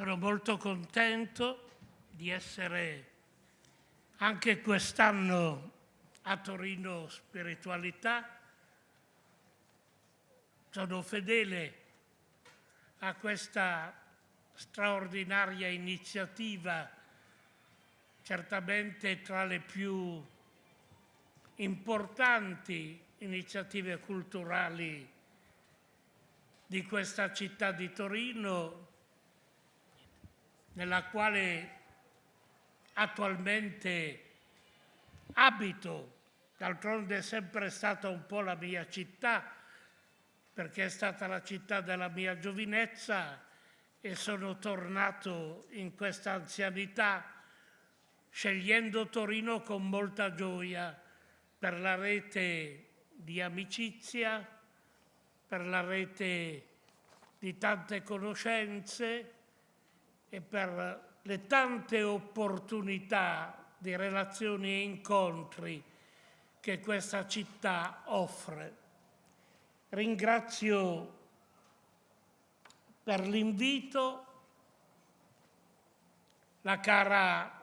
Sono molto contento di essere anche quest'anno a Torino Spiritualità. Sono fedele a questa straordinaria iniziativa, certamente tra le più importanti iniziative culturali di questa città di Torino, nella quale attualmente abito, d'altronde è sempre stata un po' la mia città, perché è stata la città della mia giovinezza e sono tornato in questa anzianità scegliendo Torino con molta gioia per la rete di amicizia, per la rete di tante conoscenze e per le tante opportunità di relazioni e incontri che questa città offre. Ringrazio per l'invito la cara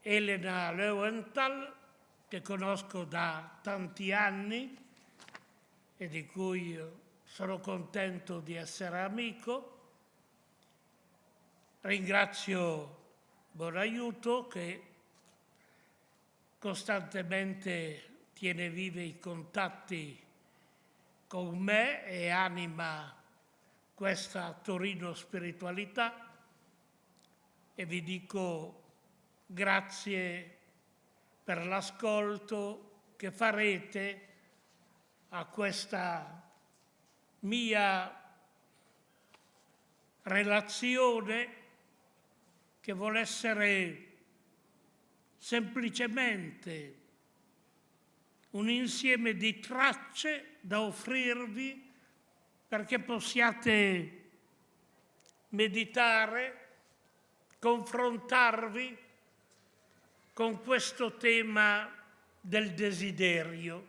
Elena Löwenthal, che conosco da tanti anni e di cui sono contento di essere amico. Ringrazio Bonaiuto che costantemente tiene vivi i contatti con me e anima questa Torino spiritualità. E vi dico grazie per l'ascolto che farete a questa mia relazione che vuole essere semplicemente un insieme di tracce da offrirvi perché possiate meditare, confrontarvi con questo tema del desiderio.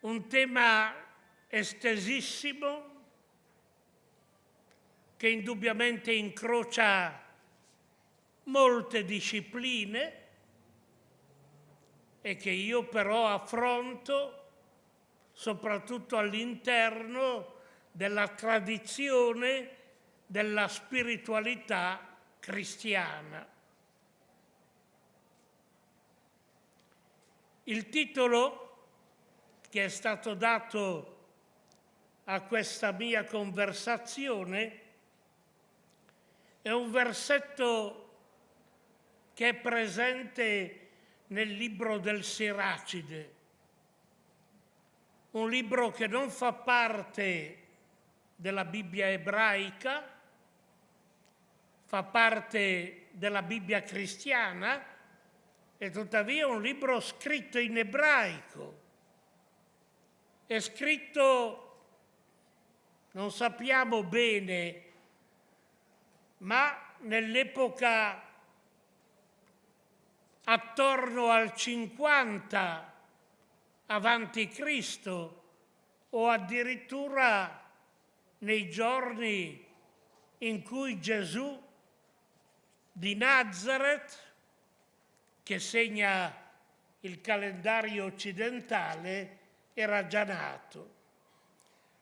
Un tema estesissimo che indubbiamente incrocia molte discipline e che io però affronto soprattutto all'interno della tradizione della spiritualità cristiana. Il titolo che è stato dato a questa mia conversazione è un versetto che è presente nel libro del Siracide, un libro che non fa parte della Bibbia ebraica, fa parte della Bibbia cristiana e tuttavia è un libro scritto in ebraico. È scritto, non sappiamo bene, ma nell'epoca attorno al 50 avanti Cristo o addirittura nei giorni in cui Gesù di Nazareth, che segna il calendario occidentale, era già nato.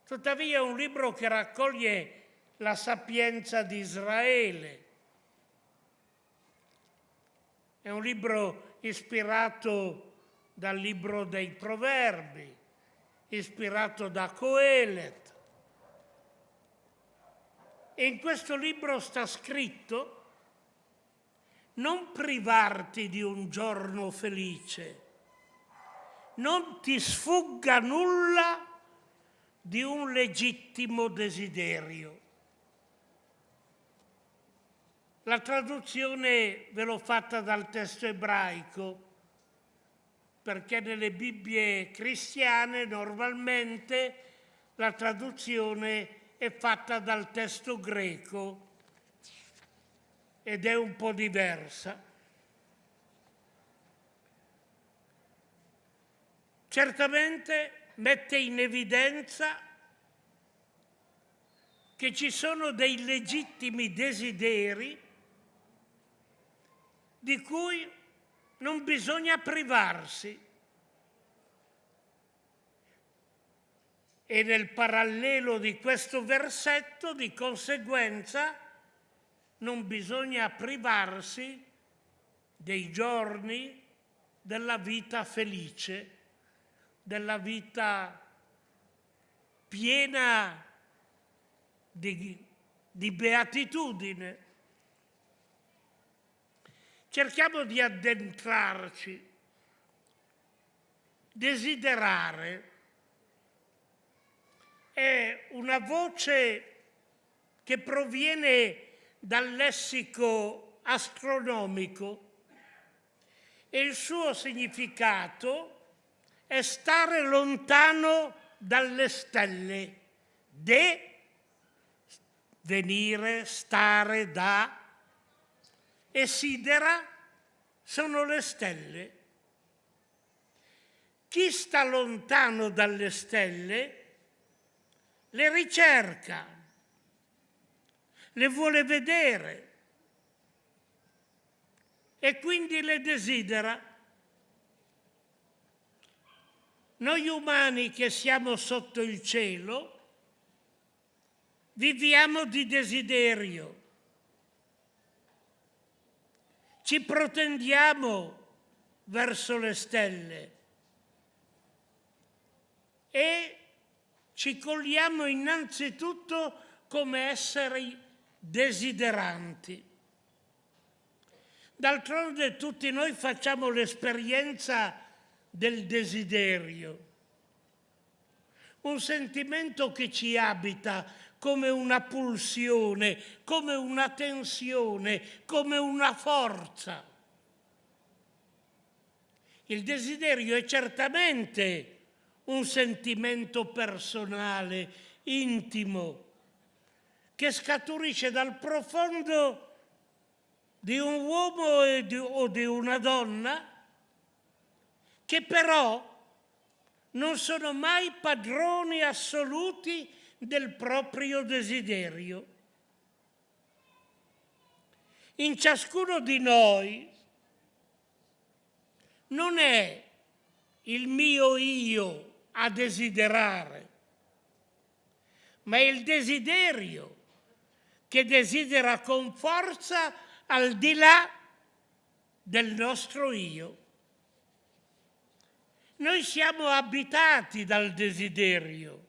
Tuttavia è un libro che raccoglie la sapienza di Israele, è un libro ispirato dal libro dei proverbi, ispirato da Coelet. E in questo libro sta scritto non privarti di un giorno felice, non ti sfugga nulla di un legittimo desiderio. La traduzione ve l'ho fatta dal testo ebraico, perché nelle Bibbie cristiane normalmente la traduzione è fatta dal testo greco ed è un po' diversa. Certamente mette in evidenza che ci sono dei legittimi desideri di cui non bisogna privarsi. E nel parallelo di questo versetto, di conseguenza, non bisogna privarsi dei giorni della vita felice, della vita piena di, di beatitudine. Cerchiamo di addentrarci, desiderare. È una voce che proviene dal lessico astronomico e il suo significato è stare lontano dalle stelle, de venire, stare da, e sidera sono le stelle. Chi sta lontano dalle stelle le ricerca, le vuole vedere e quindi le desidera. Noi umani che siamo sotto il cielo viviamo di desiderio, ci protendiamo verso le stelle e ci cogliamo innanzitutto come esseri desideranti. D'altronde tutti noi facciamo l'esperienza del desiderio, un sentimento che ci abita come una pulsione, come una tensione, come una forza. Il desiderio è certamente un sentimento personale, intimo, che scaturisce dal profondo di un uomo o di una donna che però non sono mai padroni assoluti del proprio desiderio. In ciascuno di noi non è il mio io a desiderare, ma è il desiderio che desidera con forza al di là del nostro io. Noi siamo abitati dal desiderio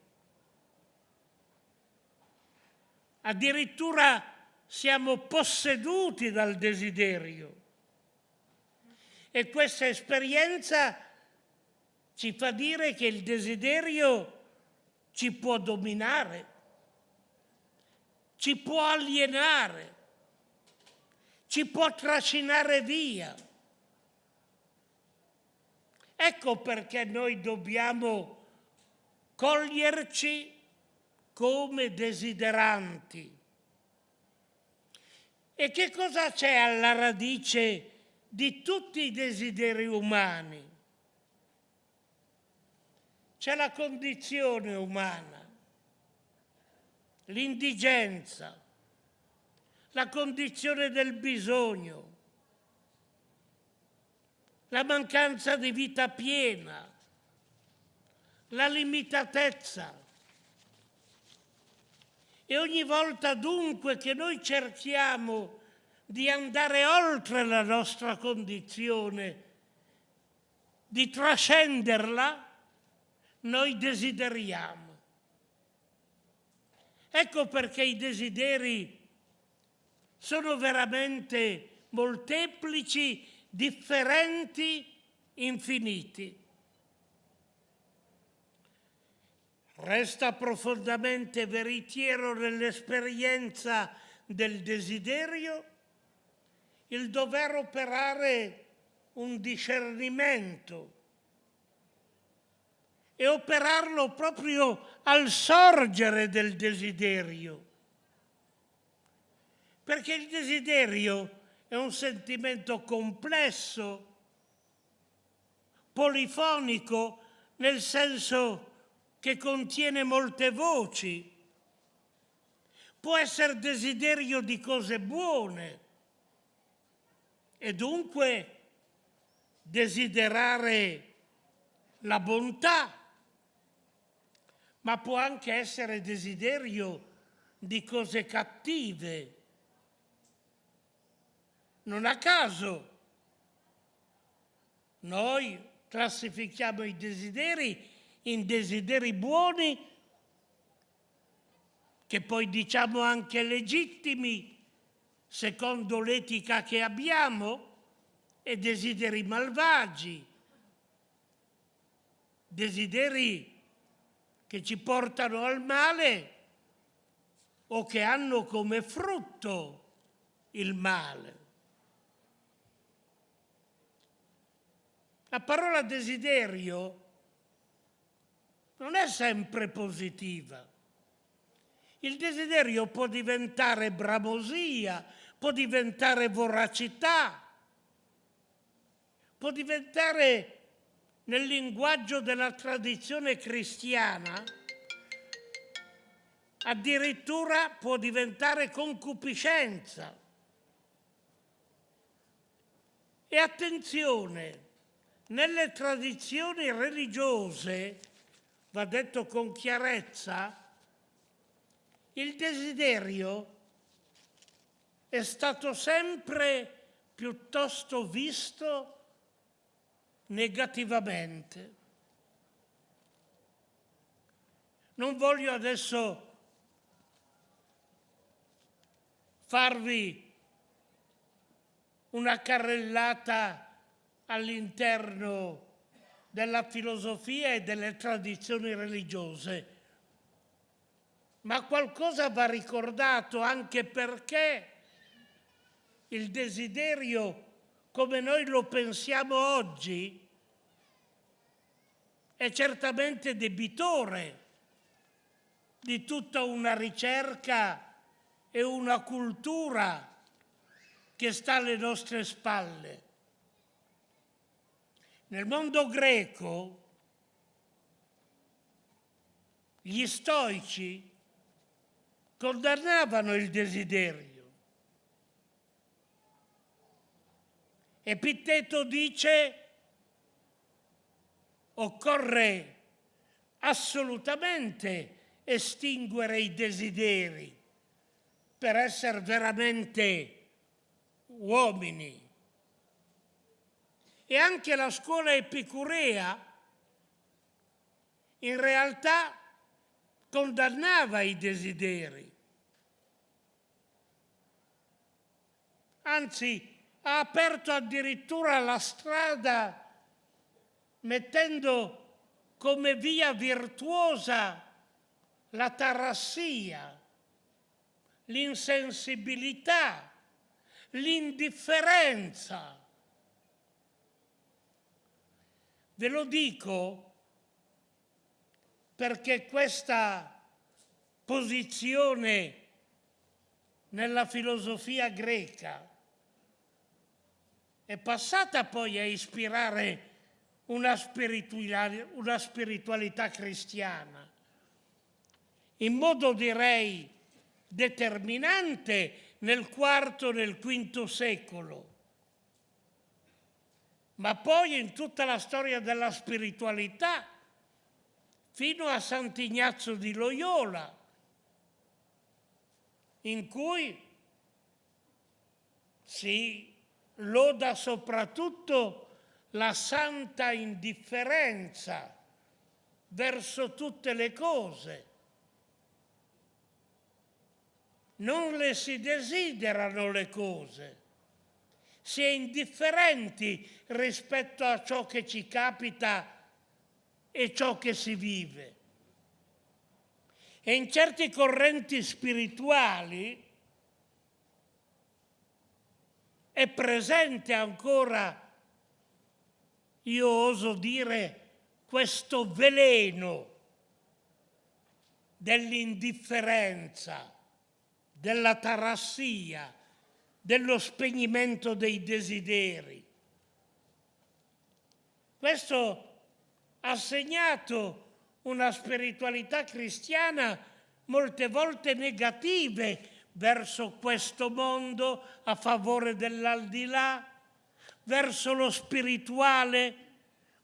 addirittura siamo posseduti dal desiderio. E questa esperienza ci fa dire che il desiderio ci può dominare, ci può alienare, ci può trascinare via. Ecco perché noi dobbiamo coglierci come desideranti. E che cosa c'è alla radice di tutti i desideri umani? C'è la condizione umana, l'indigenza, la condizione del bisogno, la mancanza di vita piena, la limitatezza, e ogni volta dunque che noi cerchiamo di andare oltre la nostra condizione, di trascenderla, noi desideriamo. Ecco perché i desideri sono veramente molteplici, differenti, infiniti. Resta profondamente veritiero nell'esperienza del desiderio il dover operare un discernimento e operarlo proprio al sorgere del desiderio. Perché il desiderio è un sentimento complesso, polifonico, nel senso che contiene molte voci, può essere desiderio di cose buone e dunque desiderare la bontà, ma può anche essere desiderio di cose cattive. Non a caso noi classifichiamo i desideri in desideri buoni che poi diciamo anche legittimi secondo l'etica che abbiamo e desideri malvagi, desideri che ci portano al male o che hanno come frutto il male. La parola desiderio non è sempre positiva. Il desiderio può diventare bramosia, può diventare voracità, può diventare nel linguaggio della tradizione cristiana, addirittura può diventare concupiscenza. E attenzione, nelle tradizioni religiose, va detto con chiarezza, il desiderio è stato sempre piuttosto visto negativamente. Non voglio adesso farvi una carrellata all'interno della filosofia e delle tradizioni religiose, ma qualcosa va ricordato anche perché il desiderio come noi lo pensiamo oggi, è certamente debitore di tutta una ricerca e una cultura che sta alle nostre spalle. Nel mondo greco gli stoici condannavano il desiderio Epitteto dice occorre assolutamente estinguere i desideri per essere veramente uomini. E anche la scuola epicurea in realtà condannava i desideri. Anzi, ha aperto addirittura la strada mettendo come via virtuosa la tarassia, l'insensibilità, l'indifferenza. Ve lo dico perché questa posizione nella filosofia greca è passata poi a ispirare una spiritualità, una spiritualità cristiana, in modo direi determinante nel IV e nel V secolo, ma poi in tutta la storia della spiritualità, fino a Sant'Ignazio di Loyola, in cui si loda soprattutto la santa indifferenza verso tutte le cose. Non le si desiderano le cose, si è indifferenti rispetto a ciò che ci capita e ciò che si vive. E in certi correnti spirituali è presente ancora, io oso dire, questo veleno dell'indifferenza, della tarassia, dello spegnimento dei desideri. Questo ha segnato una spiritualità cristiana molte volte negative verso questo mondo a favore dell'aldilà, verso lo spirituale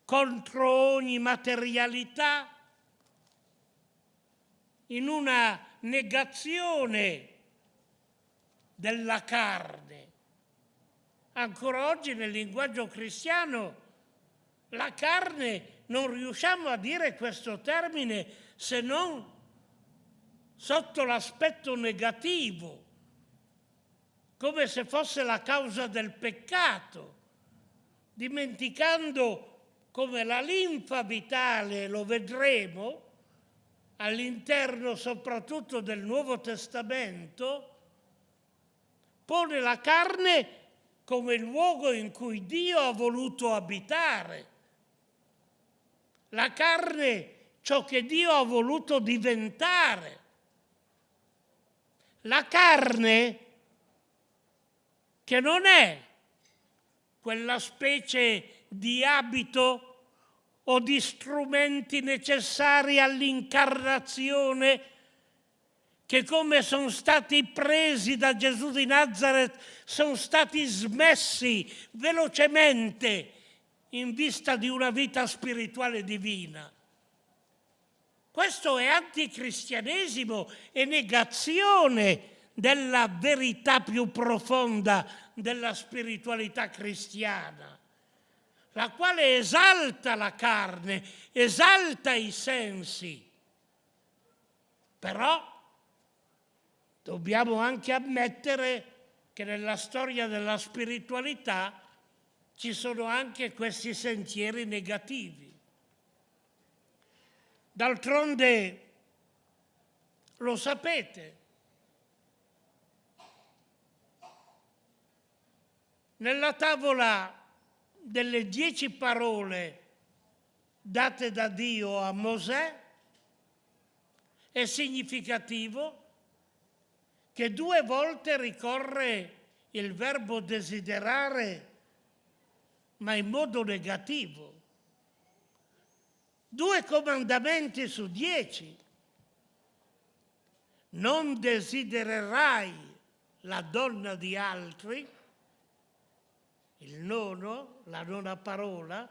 contro ogni materialità, in una negazione della carne. Ancora oggi nel linguaggio cristiano la carne non riusciamo a dire questo termine se non sotto l'aspetto negativo, come se fosse la causa del peccato, dimenticando come la linfa vitale, lo vedremo, all'interno soprattutto del Nuovo Testamento, pone la carne come il luogo in cui Dio ha voluto abitare. La carne ciò che Dio ha voluto diventare. La carne che non è quella specie di abito o di strumenti necessari all'incarnazione che come sono stati presi da Gesù di Nazareth sono stati smessi velocemente in vista di una vita spirituale divina. Questo è anticristianesimo e negazione della verità più profonda della spiritualità cristiana la quale esalta la carne, esalta i sensi. Però dobbiamo anche ammettere che nella storia della spiritualità ci sono anche questi sentieri negativi. D'altronde, lo sapete, nella tavola delle dieci parole date da Dio a Mosè è significativo che due volte ricorre il verbo desiderare ma in modo negativo. Due comandamenti su dieci. Non desidererai la donna di altri, il nono, la nona parola,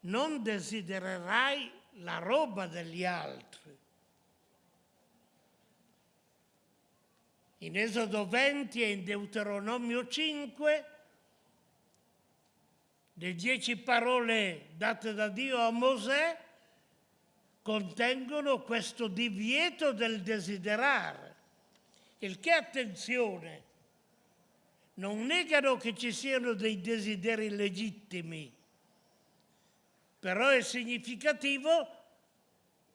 non desidererai la roba degli altri. In Esodo 20 e in Deuteronomio 5, le dieci parole date da Dio a Mosè contengono questo divieto del desiderare, il che, attenzione, non negano che ci siano dei desideri legittimi, però è significativo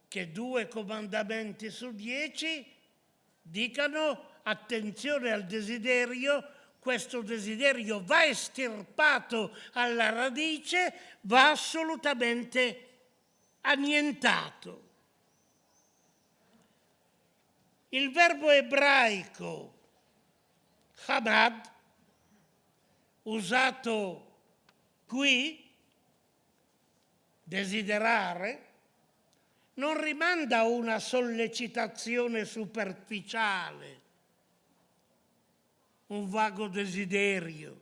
che due comandamenti su dieci dicano attenzione al desiderio, questo desiderio va estirpato alla radice, va assolutamente annientato. Il verbo ebraico Hamad usato qui, desiderare, non rimanda a una sollecitazione superficiale, un vago desiderio,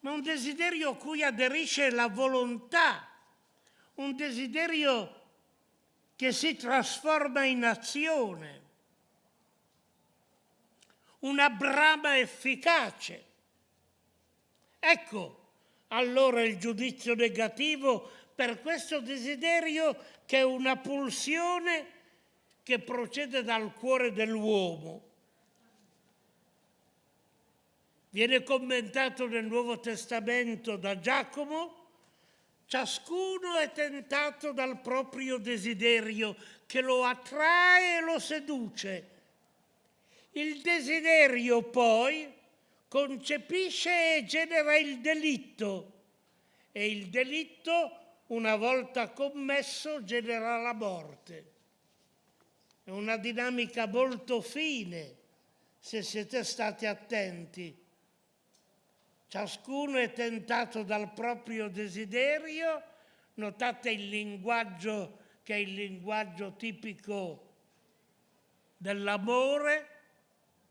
ma un desiderio a cui aderisce la volontà, un desiderio che si trasforma in azione, una brama efficace Ecco allora il giudizio negativo per questo desiderio che è una pulsione che procede dal cuore dell'uomo. Viene commentato nel Nuovo Testamento da Giacomo, ciascuno è tentato dal proprio desiderio che lo attrae e lo seduce. Il desiderio poi concepisce e genera il delitto e il delitto, una volta commesso, genera la morte. È una dinamica molto fine, se siete stati attenti. Ciascuno è tentato dal proprio desiderio, notate il linguaggio che è il linguaggio tipico dell'amore,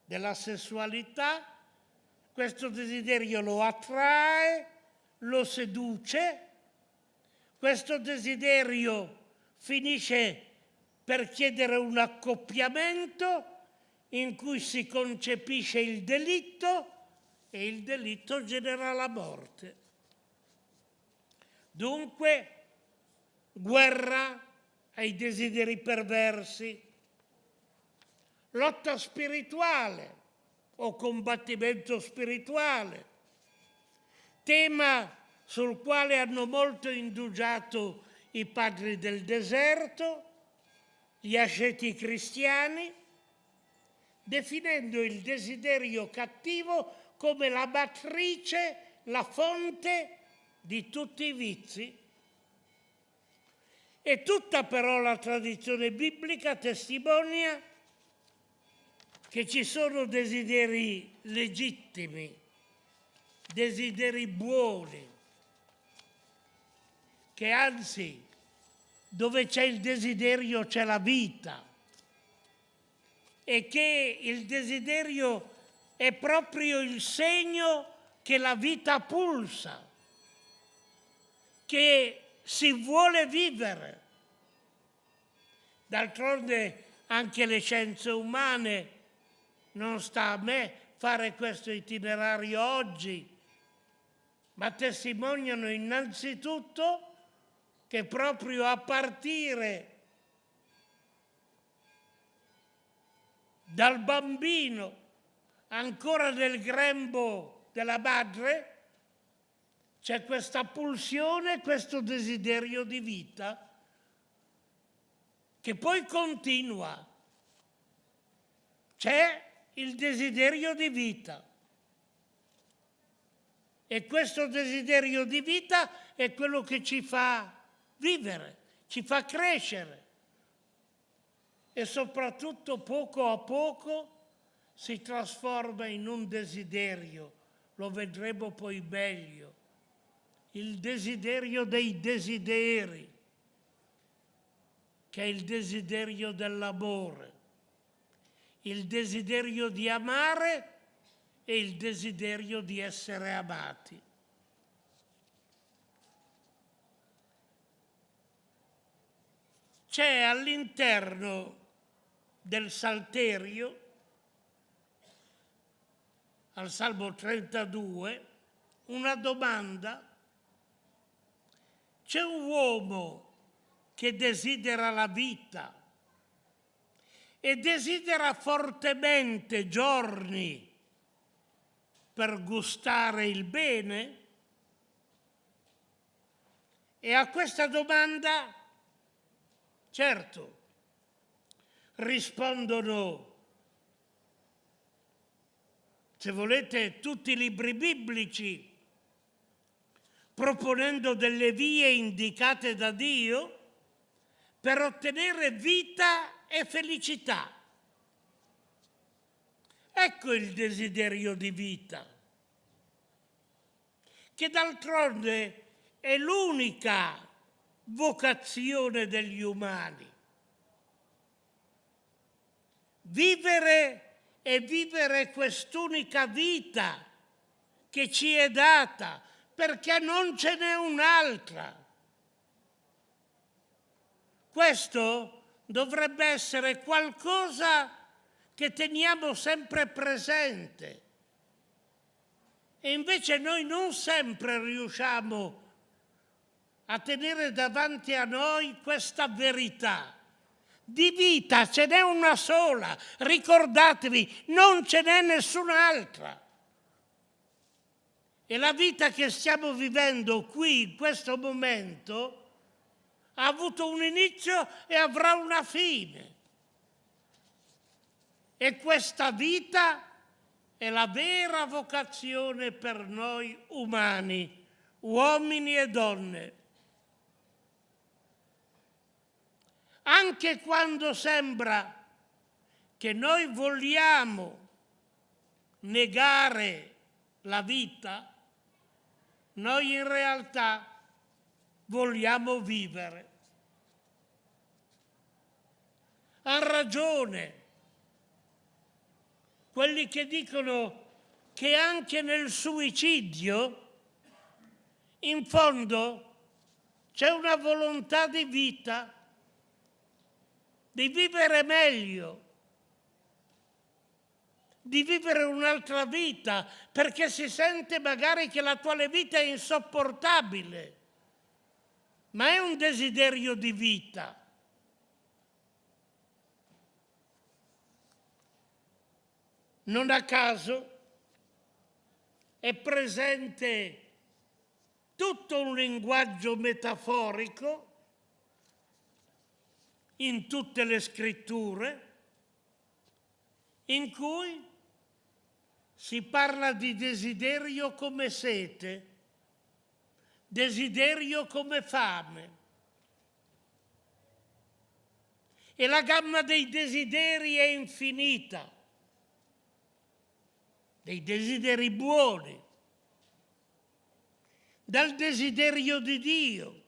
della sessualità, questo desiderio lo attrae, lo seduce, questo desiderio finisce per chiedere un accoppiamento in cui si concepisce il delitto e il delitto genera la morte. Dunque, guerra ai desideri perversi, lotta spirituale o combattimento spirituale, tema sul quale hanno molto indugiato i padri del deserto, gli asceti cristiani, definendo il desiderio cattivo come la matrice, la fonte di tutti i vizi. E tutta però la tradizione biblica testimonia che ci sono desideri legittimi, desideri buoni, che anzi dove c'è il desiderio c'è la vita e che il desiderio è proprio il segno che la vita pulsa, che si vuole vivere. D'altronde anche le scienze umane, non sta a me fare questo itinerario oggi, ma testimoniano innanzitutto che proprio a partire dal bambino ancora nel grembo della madre c'è questa pulsione, questo desiderio di vita che poi continua. C'è il desiderio di vita. E questo desiderio di vita è quello che ci fa vivere, ci fa crescere e soprattutto poco a poco si trasforma in un desiderio, lo vedremo poi meglio, il desiderio dei desideri, che è il desiderio dell'amore, il desiderio di amare e il desiderio di essere amati. c'è all'interno del Salterio, al Salmo 32, una domanda. C'è un uomo che desidera la vita e desidera fortemente giorni per gustare il bene? E a questa domanda Certo, rispondono, se volete, tutti i libri biblici, proponendo delle vie indicate da Dio per ottenere vita e felicità. Ecco il desiderio di vita, che d'altronde è l'unica vocazione degli umani. Vivere e vivere quest'unica vita che ci è data, perché non ce n'è un'altra. Questo dovrebbe essere qualcosa che teniamo sempre presente. E invece noi non sempre riusciamo a tenere davanti a noi questa verità. Di vita ce n'è una sola, ricordatevi, non ce n'è nessun'altra. E la vita che stiamo vivendo qui, in questo momento, ha avuto un inizio e avrà una fine. E questa vita è la vera vocazione per noi umani, uomini e donne. Anche quando sembra che noi vogliamo negare la vita, noi in realtà vogliamo vivere. Ha ragione quelli che dicono che anche nel suicidio, in fondo, c'è una volontà di vita, di vivere meglio, di vivere un'altra vita, perché si sente magari che l'attuale vita è insopportabile, ma è un desiderio di vita. Non a caso è presente tutto un linguaggio metaforico in tutte le scritture in cui si parla di desiderio come sete, desiderio come fame. E la gamma dei desideri è infinita, dei desideri buoni, dal desiderio di Dio,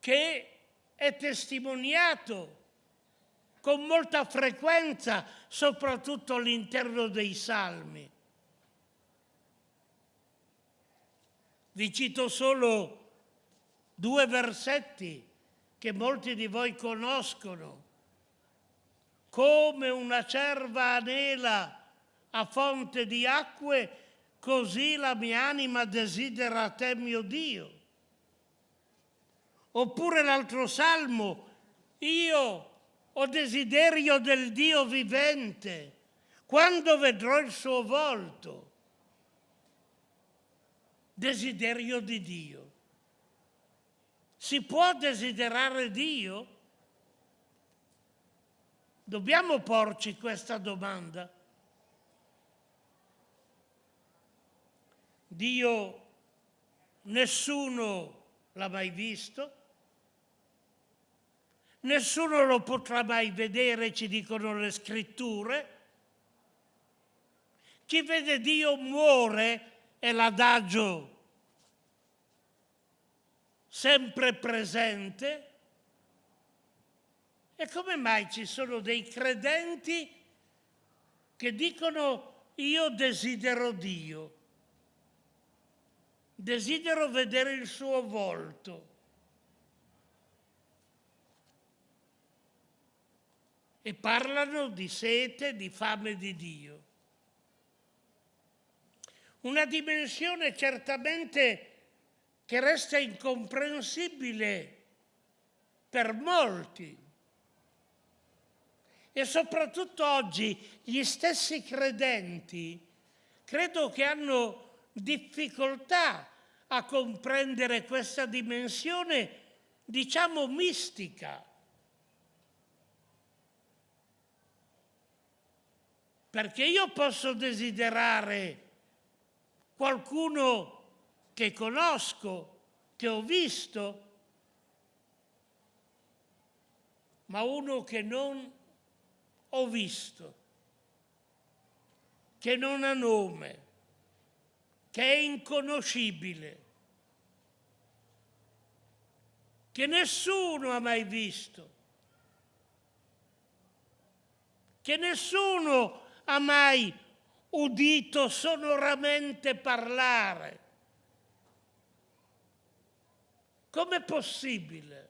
che è testimoniato con molta frequenza, soprattutto all'interno dei salmi. Vi cito solo due versetti che molti di voi conoscono. Come una cerva anela a fonte di acque, così la mia anima desidera te mio Dio. Oppure l'altro salmo, io ho desiderio del Dio vivente, quando vedrò il suo volto. Desiderio di Dio. Si può desiderare Dio? Dobbiamo porci questa domanda. Dio nessuno l'ha mai visto, nessuno lo potrà mai vedere, ci dicono le scritture. Chi vede Dio muore è l'adagio sempre presente. E come mai ci sono dei credenti che dicono io desidero Dio, desidero vedere il suo volto. E parlano di sete, di fame di Dio. Una dimensione certamente che resta incomprensibile per molti. E soprattutto oggi gli stessi credenti credo che hanno difficoltà a comprendere questa dimensione, diciamo, mistica. Perché io posso desiderare qualcuno che conosco, che ho visto, ma uno che non ho visto, che non ha nome che è inconoscibile, che nessuno ha mai visto, che nessuno ha mai udito sonoramente parlare. Com'è possibile?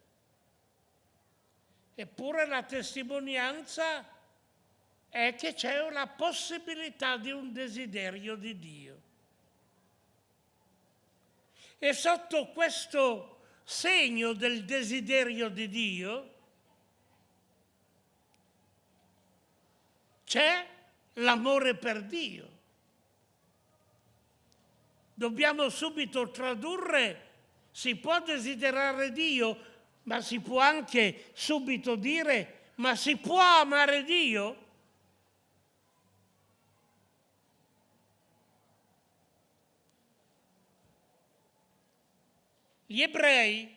Eppure la testimonianza è che c'è una possibilità di un desiderio di Dio. E sotto questo segno del desiderio di Dio c'è l'amore per Dio. Dobbiamo subito tradurre, si può desiderare Dio, ma si può anche subito dire, ma si può amare Dio? Gli ebrei,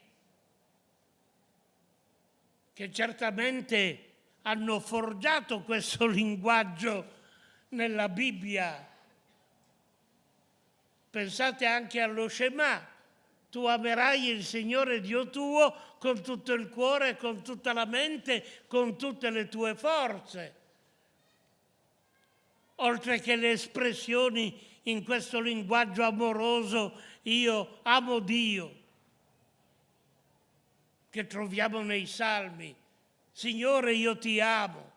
che certamente hanno forgiato questo linguaggio nella Bibbia, pensate anche allo Shema, tu amerai il Signore Dio tuo con tutto il cuore, con tutta la mente, con tutte le tue forze. Oltre che le espressioni in questo linguaggio amoroso, io amo Dio, che troviamo nei salmi. Signore, io ti amo.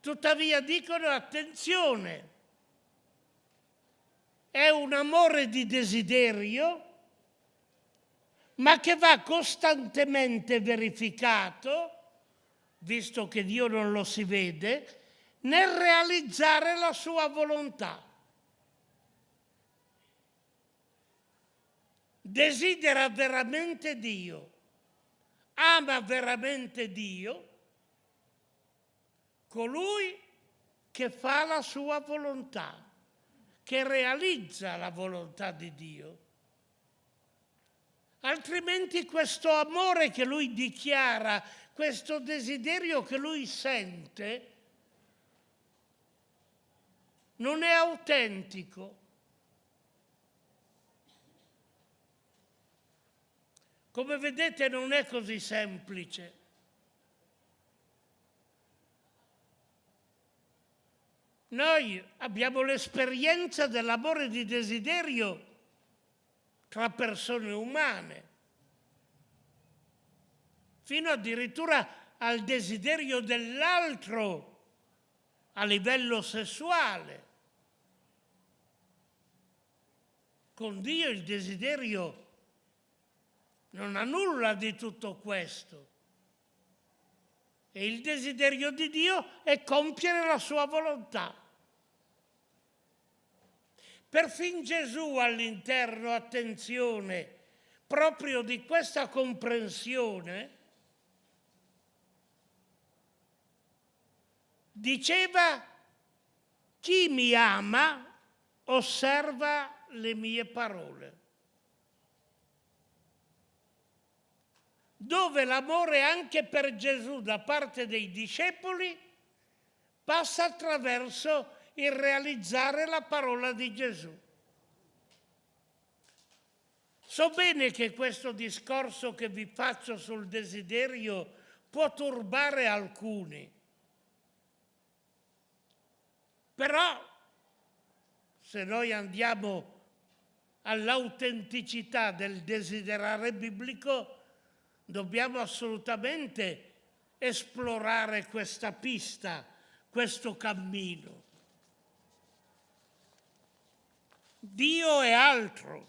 Tuttavia dicono attenzione, è un amore di desiderio, ma che va costantemente verificato, visto che Dio non lo si vede, nel realizzare la sua volontà. Desidera veramente Dio, ama veramente Dio, colui che fa la sua volontà che realizza la volontà di Dio. Altrimenti questo amore che lui dichiara, questo desiderio che lui sente, non è autentico. Come vedete non è così semplice. Noi abbiamo l'esperienza dell'amore di desiderio tra persone umane, fino addirittura al desiderio dell'altro a livello sessuale. Con Dio il desiderio non ha nulla di tutto questo. E il desiderio di Dio è compiere la sua volontà. Perfino Gesù all'interno, attenzione, proprio di questa comprensione, diceva chi mi ama osserva le mie parole. Dove l'amore anche per Gesù da parte dei discepoli passa attraverso il realizzare la parola di Gesù. So bene che questo discorso che vi faccio sul desiderio può turbare alcuni, però se noi andiamo all'autenticità del desiderare biblico, dobbiamo assolutamente esplorare questa pista, questo cammino. Dio è altro,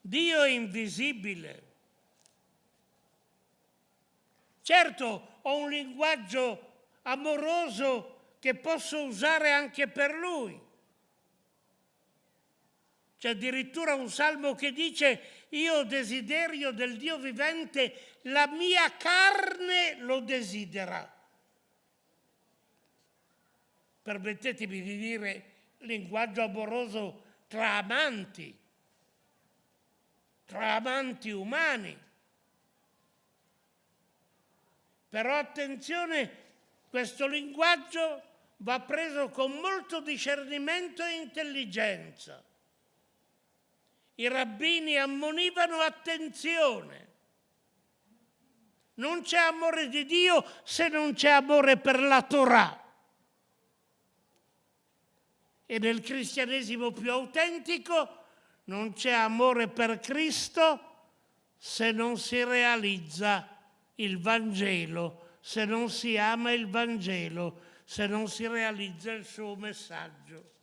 Dio è invisibile. Certo, ho un linguaggio amoroso che posso usare anche per Lui. C'è addirittura un salmo che dice io desiderio del Dio vivente, la mia carne lo desidera. Permettetemi di dire linguaggio amoroso tra amanti, tra amanti umani. Però attenzione, questo linguaggio va preso con molto discernimento e intelligenza i rabbini ammonivano attenzione. Non c'è amore di Dio se non c'è amore per la Torah. E nel cristianesimo più autentico non c'è amore per Cristo se non si realizza il Vangelo, se non si ama il Vangelo, se non si realizza il suo messaggio.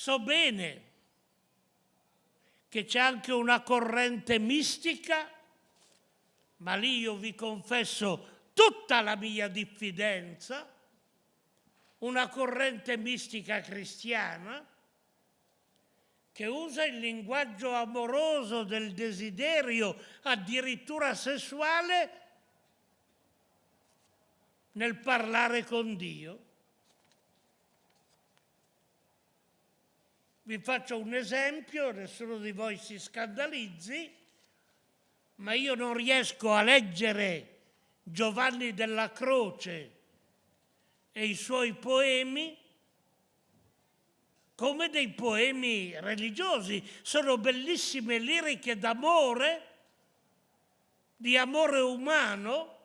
So bene che c'è anche una corrente mistica, ma lì io vi confesso tutta la mia diffidenza, una corrente mistica cristiana che usa il linguaggio amoroso del desiderio, addirittura sessuale, nel parlare con Dio. Vi faccio un esempio, nessuno di voi si scandalizzi, ma io non riesco a leggere Giovanni della Croce e i suoi poemi come dei poemi religiosi, sono bellissime liriche d'amore, di amore umano,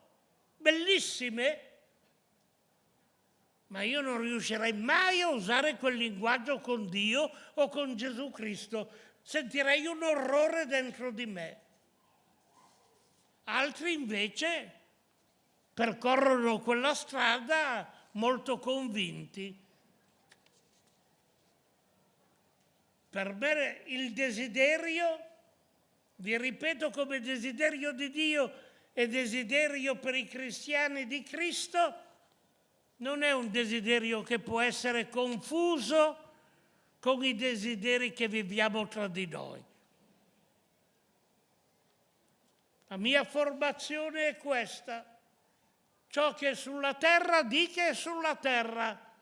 bellissime, ma io non riuscirei mai a usare quel linguaggio con Dio o con Gesù Cristo, sentirei un orrore dentro di me. Altri invece percorrono quella strada molto convinti. Per me il desiderio, vi ripeto come desiderio di Dio e desiderio per i cristiani di Cristo, non è un desiderio che può essere confuso con i desideri che viviamo tra di noi. La mia formazione è questa. Ciò che è sulla terra, di che è sulla terra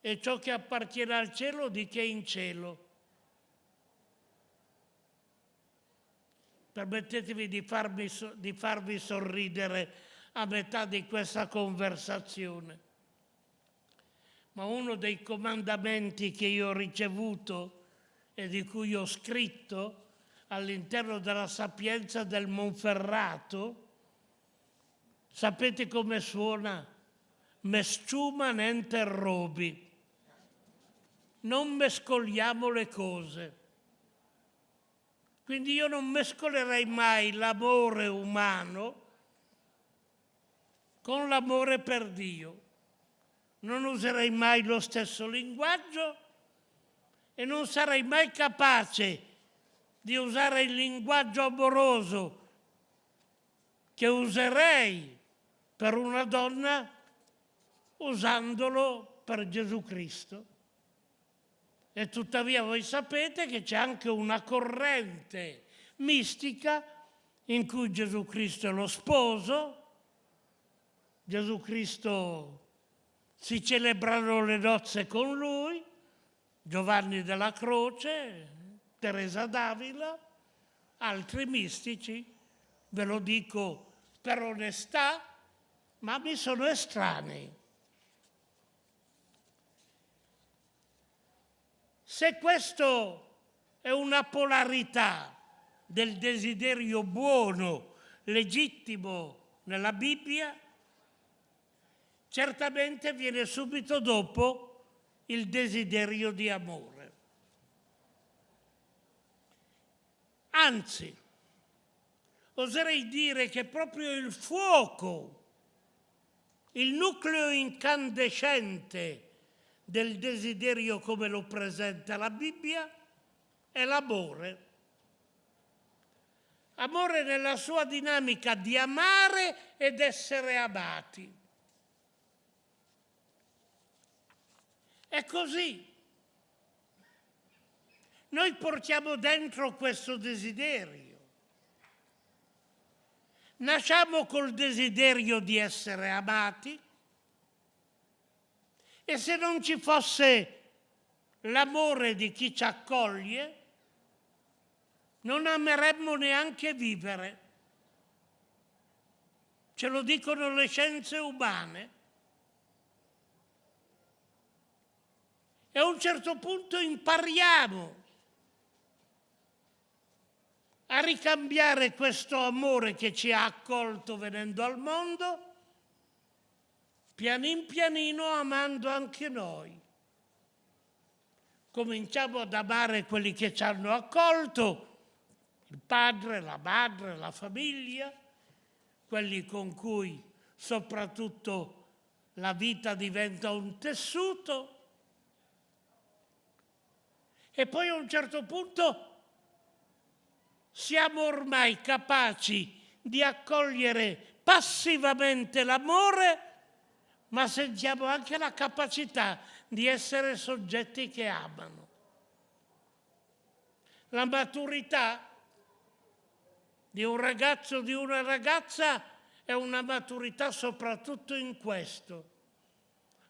e ciò che appartiene al cielo di che è in cielo. Permettetemi di farmi, di farvi sorridere a metà di questa conversazione. Ma uno dei comandamenti che io ho ricevuto e di cui ho scritto all'interno della sapienza del Monferrato, sapete come suona? Mesciuma nente robi non mescoliamo le cose. Quindi io non mescolerei mai l'amore umano con l'amore per Dio. Non userei mai lo stesso linguaggio e non sarei mai capace di usare il linguaggio amoroso che userei per una donna usandolo per Gesù Cristo. E tuttavia voi sapete che c'è anche una corrente mistica in cui Gesù Cristo è lo sposo, Gesù Cristo si celebrano le nozze con lui, Giovanni della Croce, Teresa d'Avila, altri mistici, ve lo dico per onestà, ma mi sono estranei. Se questo è una polarità del desiderio buono, legittimo nella Bibbia, certamente viene subito dopo il desiderio di amore. Anzi, oserei dire che proprio il fuoco, il nucleo incandescente del desiderio come lo presenta la Bibbia è l'amore. Amore nella sua dinamica di amare ed essere amati. È così. Noi portiamo dentro questo desiderio. Nasciamo col desiderio di essere amati, e se non ci fosse l'amore di chi ci accoglie, non ameremmo neanche vivere. Ce lo dicono le scienze umane. E a un certo punto impariamo a ricambiare questo amore che ci ha accolto venendo al mondo pianin pianino amando anche noi. Cominciamo ad amare quelli che ci hanno accolto, il padre, la madre, la famiglia, quelli con cui soprattutto la vita diventa un tessuto. E poi a un certo punto siamo ormai capaci di accogliere passivamente l'amore ma sentiamo anche la capacità di essere soggetti che amano. La maturità di un ragazzo o di una ragazza è una maturità soprattutto in questo,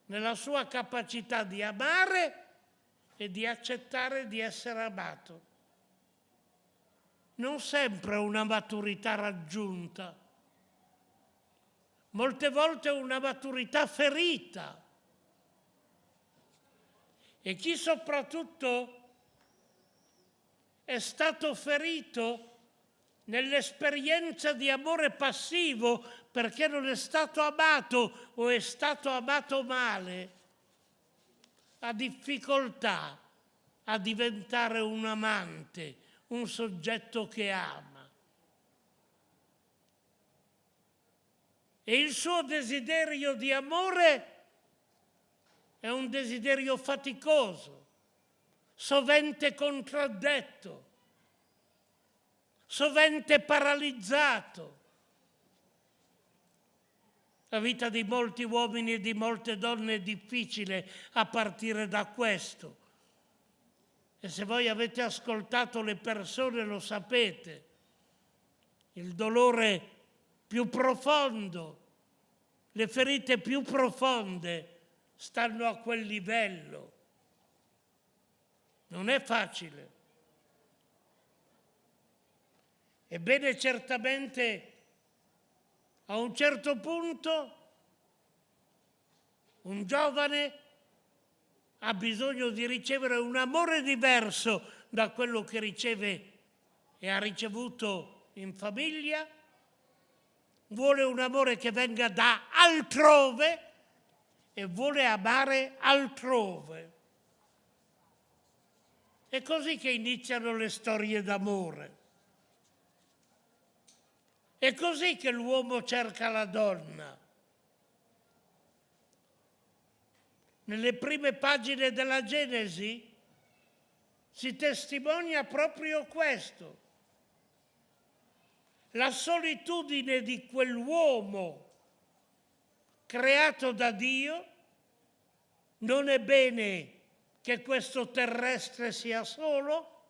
nella sua capacità di amare e di accettare di essere amato. Non sempre una maturità raggiunta, molte volte una maturità ferita. e chi soprattutto è stato ferito nell'esperienza di amore passivo perché non è stato amato o è stato amato male, ha difficoltà a diventare un amante, un soggetto che ama. E il suo desiderio di amore è un desiderio faticoso, sovente contraddetto, sovente paralizzato. La vita di molti uomini e di molte donne è difficile a partire da questo. E se voi avete ascoltato le persone lo sapete. Il dolore più profondo, le ferite più profonde stanno a quel livello. Non è facile. Ebbene, certamente a un certo punto un giovane ha bisogno di ricevere un amore diverso da quello che riceve e ha ricevuto in famiglia, vuole un amore che venga da altrove e vuole amare altrove. È così che iniziano le storie d'amore. È così che l'uomo cerca la donna. Nelle prime pagine della Genesi si testimonia proprio questo. La solitudine di quell'uomo creato da Dio, non è bene che questo terrestre sia solo,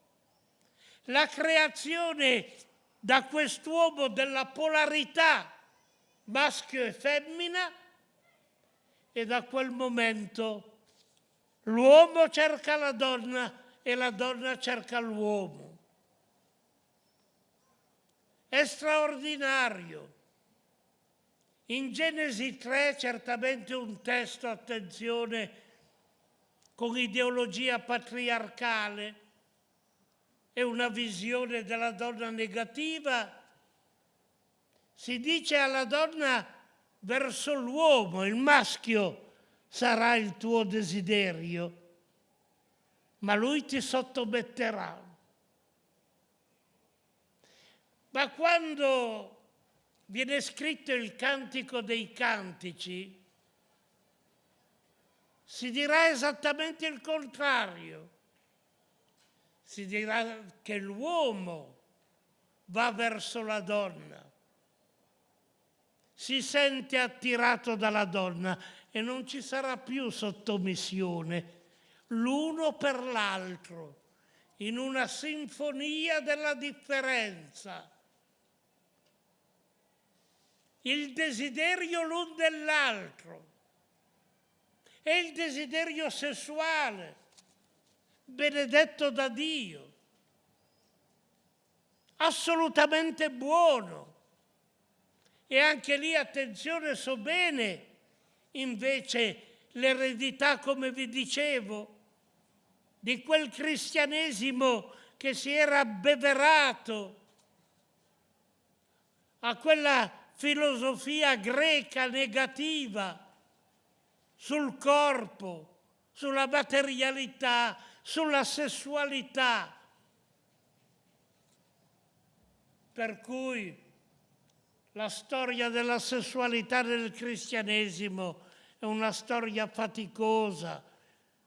la creazione da quest'uomo della polarità maschio e femmina e da quel momento l'uomo cerca la donna e la donna cerca l'uomo. È straordinario. In Genesi 3 certamente un testo, attenzione, con ideologia patriarcale, è una visione della donna negativa, si dice alla donna verso l'uomo, il maschio sarà il tuo desiderio, ma lui ti sottometterà. Ma quando viene scritto il cantico dei cantici, si dirà esattamente il contrario si dirà che l'uomo va verso la donna, si sente attirato dalla donna e non ci sarà più sottomissione, l'uno per l'altro, in una sinfonia della differenza. Il desiderio l'un dell'altro e il desiderio sessuale benedetto da Dio, assolutamente buono. E anche lì, attenzione, so bene, invece l'eredità, come vi dicevo, di quel cristianesimo che si era abbeverato a quella filosofia greca negativa sul corpo, sulla materialità, sulla sessualità. Per cui la storia della sessualità nel cristianesimo è una storia faticosa,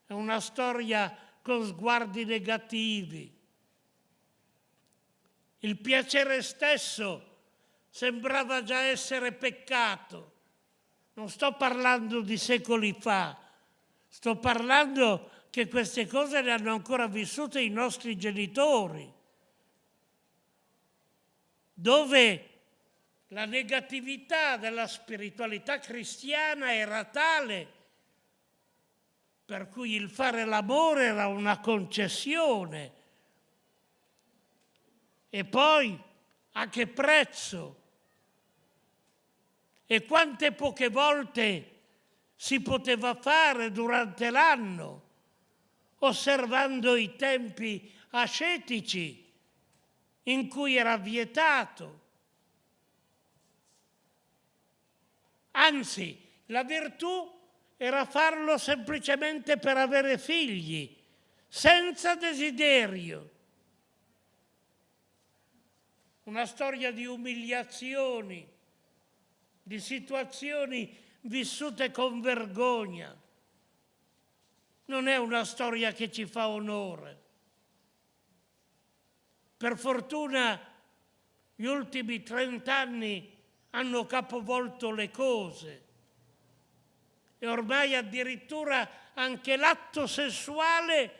è una storia con sguardi negativi. Il piacere stesso sembrava già essere peccato. Non sto parlando di secoli fa, sto parlando che queste cose le hanno ancora vissute i nostri genitori, dove la negatività della spiritualità cristiana era tale per cui il fare l'amore era una concessione. E poi a che prezzo? E quante poche volte si poteva fare durante l'anno? Osservando i tempi ascetici in cui era vietato. Anzi, la virtù era farlo semplicemente per avere figli, senza desiderio. Una storia di umiliazioni, di situazioni vissute con vergogna. Non è una storia che ci fa onore. Per fortuna gli ultimi trent'anni hanno capovolto le cose e ormai addirittura anche l'atto sessuale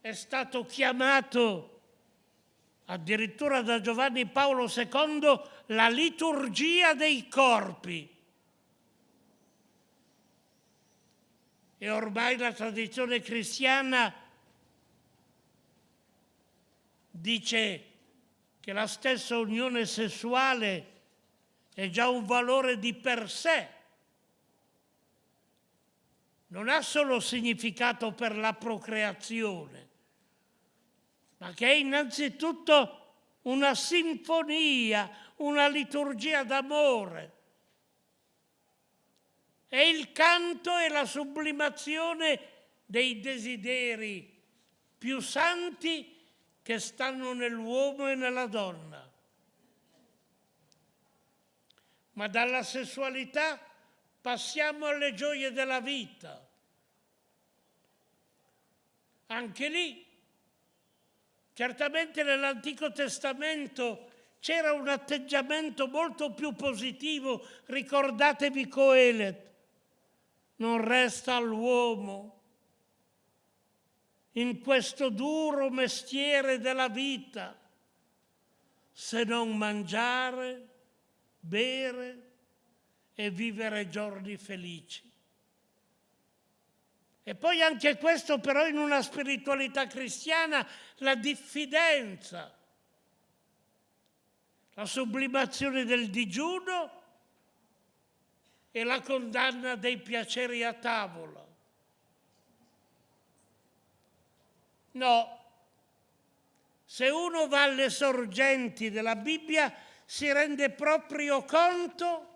è stato chiamato addirittura da Giovanni Paolo II la liturgia dei corpi. E ormai la tradizione cristiana dice che la stessa unione sessuale è già un valore di per sé. Non ha solo significato per la procreazione, ma che è innanzitutto una sinfonia, una liturgia d'amore. È il canto e la sublimazione dei desideri più santi che stanno nell'uomo e nella donna. Ma dalla sessualità passiamo alle gioie della vita. Anche lì Certamente nell'Antico Testamento c'era un atteggiamento molto più positivo, ricordatevi Coelet, non resta all'uomo in questo duro mestiere della vita se non mangiare, bere e vivere giorni felici. E poi anche questo però in una spiritualità cristiana, la diffidenza, la sublimazione del digiuno e la condanna dei piaceri a tavola. No, se uno va alle sorgenti della Bibbia si rende proprio conto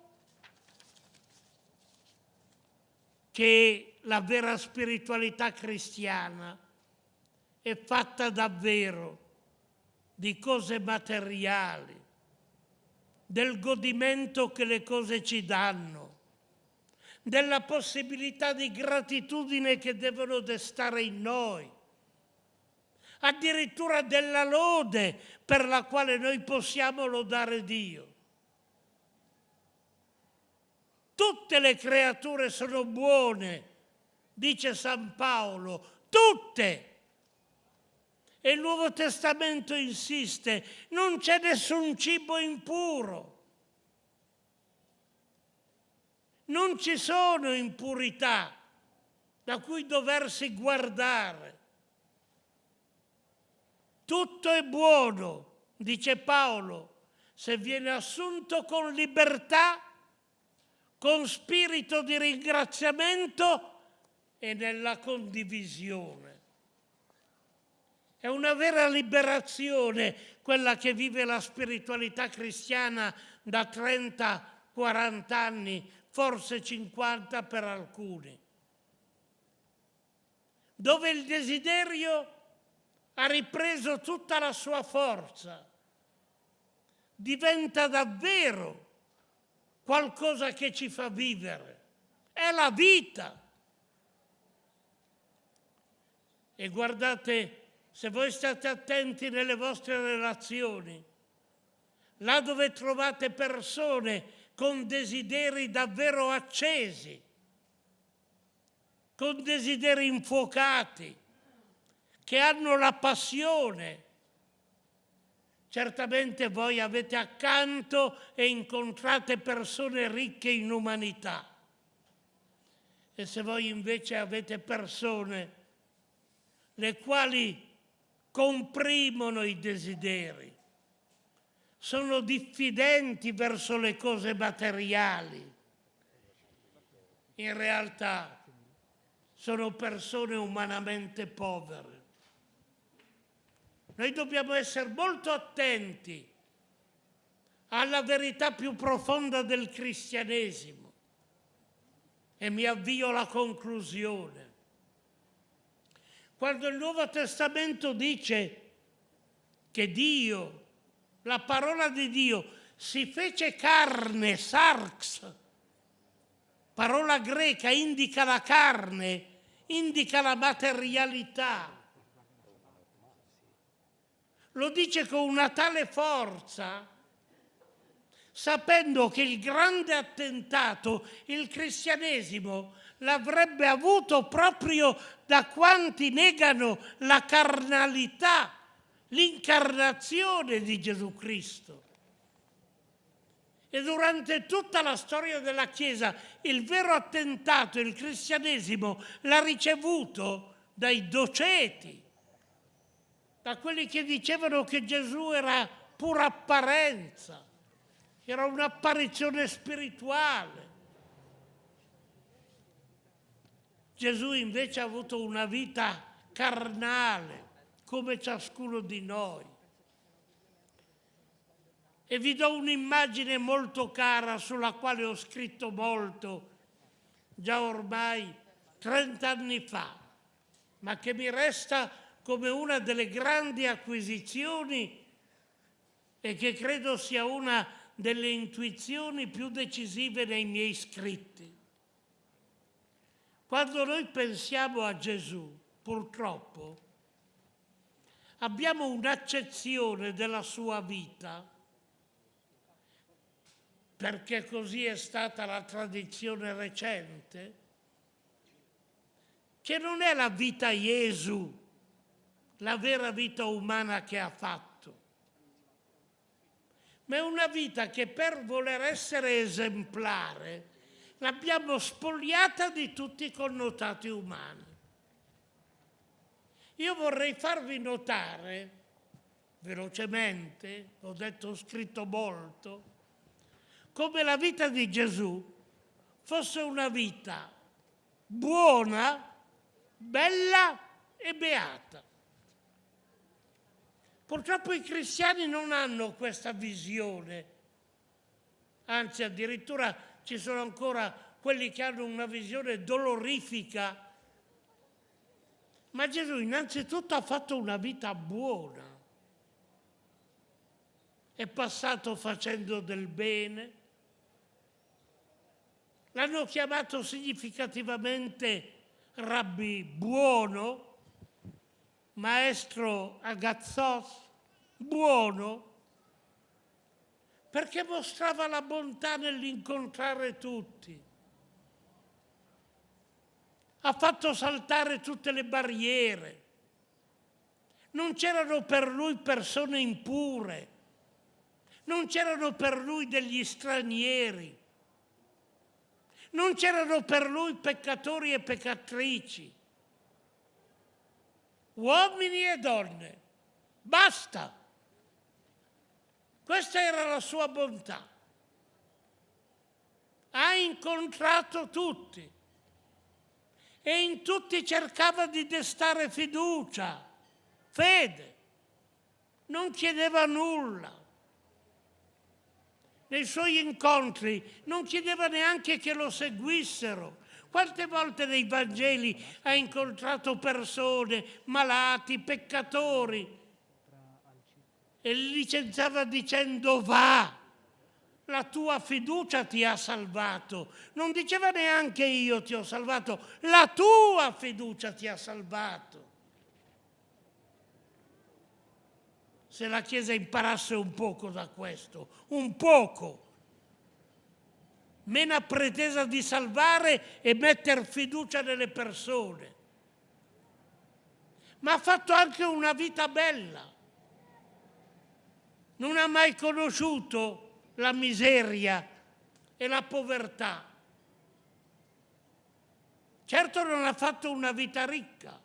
che la vera spiritualità cristiana è fatta davvero di cose materiali, del godimento che le cose ci danno, della possibilità di gratitudine che devono destare in noi, addirittura della lode per la quale noi possiamo lodare Dio. Tutte le creature sono buone dice San Paolo, tutte. E il Nuovo Testamento insiste, non c'è nessun cibo impuro. Non ci sono impurità da cui doversi guardare. Tutto è buono, dice Paolo, se viene assunto con libertà, con spirito di ringraziamento e nella condivisione. È una vera liberazione quella che vive la spiritualità cristiana da 30-40 anni, forse 50 per alcuni, dove il desiderio ha ripreso tutta la sua forza, diventa davvero qualcosa che ci fa vivere. È la vita. E guardate, se voi state attenti nelle vostre relazioni, là dove trovate persone con desideri davvero accesi, con desideri infuocati, che hanno la passione, certamente voi avete accanto e incontrate persone ricche in umanità. E se voi invece avete persone le quali comprimono i desideri, sono diffidenti verso le cose materiali. In realtà sono persone umanamente povere. Noi dobbiamo essere molto attenti alla verità più profonda del cristianesimo e mi avvio alla conclusione. Quando il Nuovo Testamento dice che Dio, la parola di Dio, si fece carne, sarx, parola greca, indica la carne, indica la materialità. Lo dice con una tale forza, sapendo che il grande attentato, il cristianesimo, l'avrebbe avuto proprio da quanti negano la carnalità, l'incarnazione di Gesù Cristo. E durante tutta la storia della Chiesa il vero attentato, il cristianesimo, l'ha ricevuto dai doceti, da quelli che dicevano che Gesù era pura apparenza, era un'apparizione spirituale. Gesù invece ha avuto una vita carnale, come ciascuno di noi. E vi do un'immagine molto cara sulla quale ho scritto molto, già ormai 30 anni fa, ma che mi resta come una delle grandi acquisizioni e che credo sia una delle intuizioni più decisive nei miei scritti. Quando noi pensiamo a Gesù, purtroppo, abbiamo un'accezione della sua vita perché così è stata la tradizione recente, che non è la vita Gesù, la vera vita umana che ha fatto, ma è una vita che per voler essere esemplare l'abbiamo spogliata di tutti i connotati umani. Io vorrei farvi notare, velocemente, ho detto, ho scritto molto, come la vita di Gesù fosse una vita buona, bella e beata. Purtroppo i cristiani non hanno questa visione, anzi addirittura ci sono ancora quelli che hanno una visione dolorifica. Ma Gesù innanzitutto ha fatto una vita buona. È passato facendo del bene, L'hanno chiamato significativamente rabbi buono, maestro agazzos, buono, perché mostrava la bontà nell'incontrare tutti. Ha fatto saltare tutte le barriere. Non c'erano per lui persone impure, non c'erano per lui degli stranieri non c'erano per lui peccatori e peccatrici, uomini e donne, basta. Questa era la sua bontà. Ha incontrato tutti e in tutti cercava di destare fiducia, fede, non chiedeva nulla. Nei suoi incontri non chiedeva neanche che lo seguissero. Quante volte nei Vangeli ha incontrato persone, malati, peccatori e li licenziava dicendo va, la tua fiducia ti ha salvato. Non diceva neanche io ti ho salvato, la tua fiducia ti ha salvato. se la Chiesa imparasse un poco da questo, un poco. Meno pretesa di salvare e mettere fiducia nelle persone. Ma ha fatto anche una vita bella. Non ha mai conosciuto la miseria e la povertà. Certo non ha fatto una vita ricca,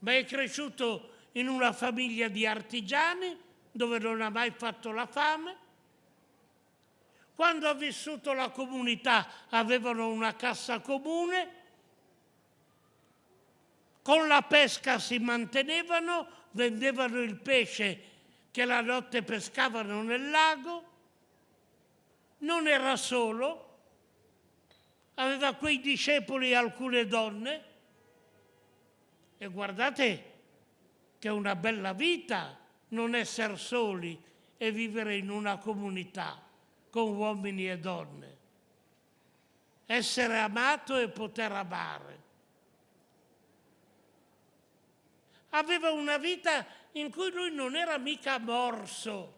ma è cresciuto in una famiglia di artigiani dove non ha mai fatto la fame. Quando ha vissuto la comunità avevano una cassa comune con la pesca si mantenevano, vendevano il pesce che la notte pescavano nel lago, non era solo, aveva quei discepoli e alcune donne e guardate che è una bella vita non essere soli e vivere in una comunità con uomini e donne. Essere amato e poter amare. Aveva una vita in cui lui non era mica morso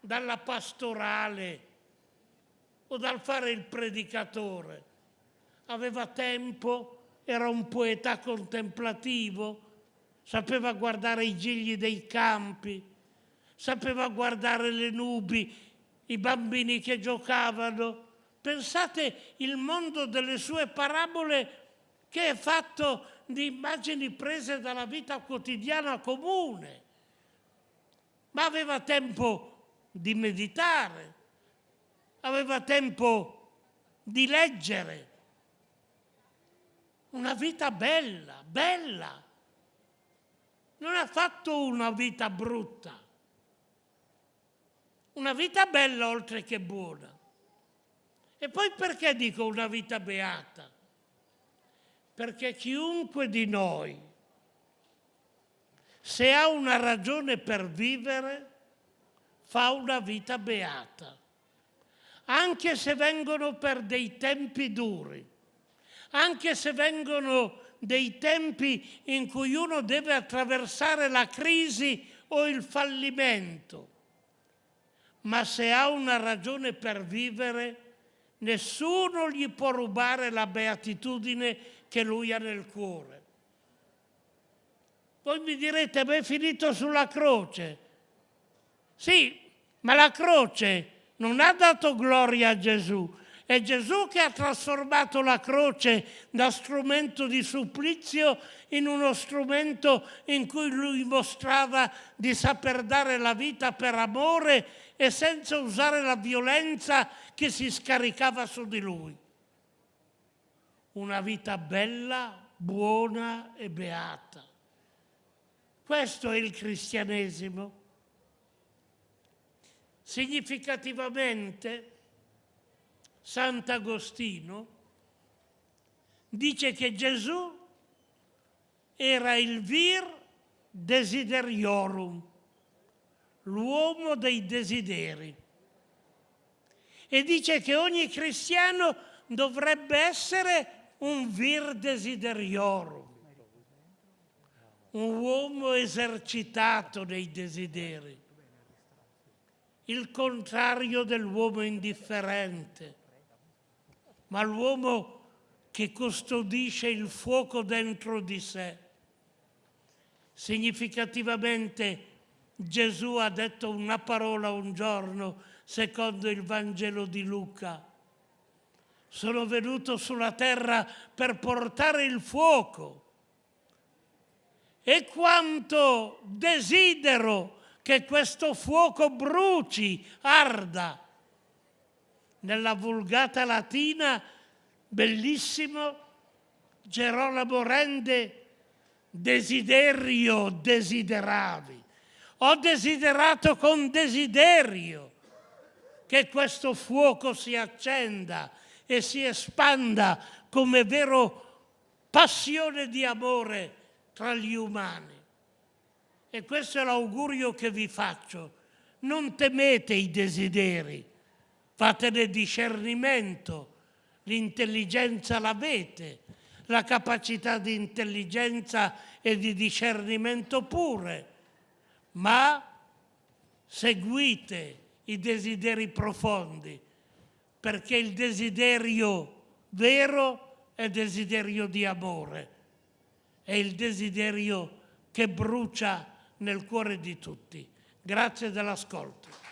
dalla pastorale o dal fare il predicatore. Aveva tempo, era un poeta contemplativo, sapeva guardare i gigli dei campi, sapeva guardare le nubi, i bambini che giocavano. Pensate il mondo delle sue parabole che è fatto di immagini prese dalla vita quotidiana comune, ma aveva tempo di meditare, aveva tempo di leggere. Una vita bella, bella. Non ha fatto una vita brutta. Una vita bella oltre che buona. E poi perché dico una vita beata? Perché chiunque di noi, se ha una ragione per vivere, fa una vita beata. Anche se vengono per dei tempi duri, anche se vengono dei tempi in cui uno deve attraversare la crisi o il fallimento, ma se ha una ragione per vivere, nessuno gli può rubare la beatitudine che lui ha nel cuore. Voi mi direte, ma è finito sulla croce. Sì, ma la croce non ha dato gloria a Gesù, è Gesù che ha trasformato la croce da strumento di supplizio in uno strumento in cui lui mostrava di saper dare la vita per amore e senza usare la violenza che si scaricava su di lui. Una vita bella, buona e beata. Questo è il cristianesimo. Significativamente, Sant'Agostino dice che Gesù era il vir desideriorum, l'uomo dei desideri. E dice che ogni cristiano dovrebbe essere un vir desideriorum, un uomo esercitato nei desideri, il contrario dell'uomo indifferente, ma l'uomo che custodisce il fuoco dentro di sé. Significativamente Gesù ha detto una parola un giorno, secondo il Vangelo di Luca. Sono venuto sulla terra per portare il fuoco. E quanto desidero che questo fuoco bruci, arda. Nella vulgata latina, bellissimo, Gerolamo rende desiderio desideravi. Ho desiderato con desiderio che questo fuoco si accenda e si espanda come vero passione di amore tra gli umani. E questo è l'augurio che vi faccio. Non temete i desideri, fatene discernimento, l'intelligenza l'avete, la capacità di intelligenza e di discernimento pure, ma seguite i desideri profondi, perché il desiderio vero è desiderio di amore, è il desiderio che brucia nel cuore di tutti. Grazie dell'ascolto.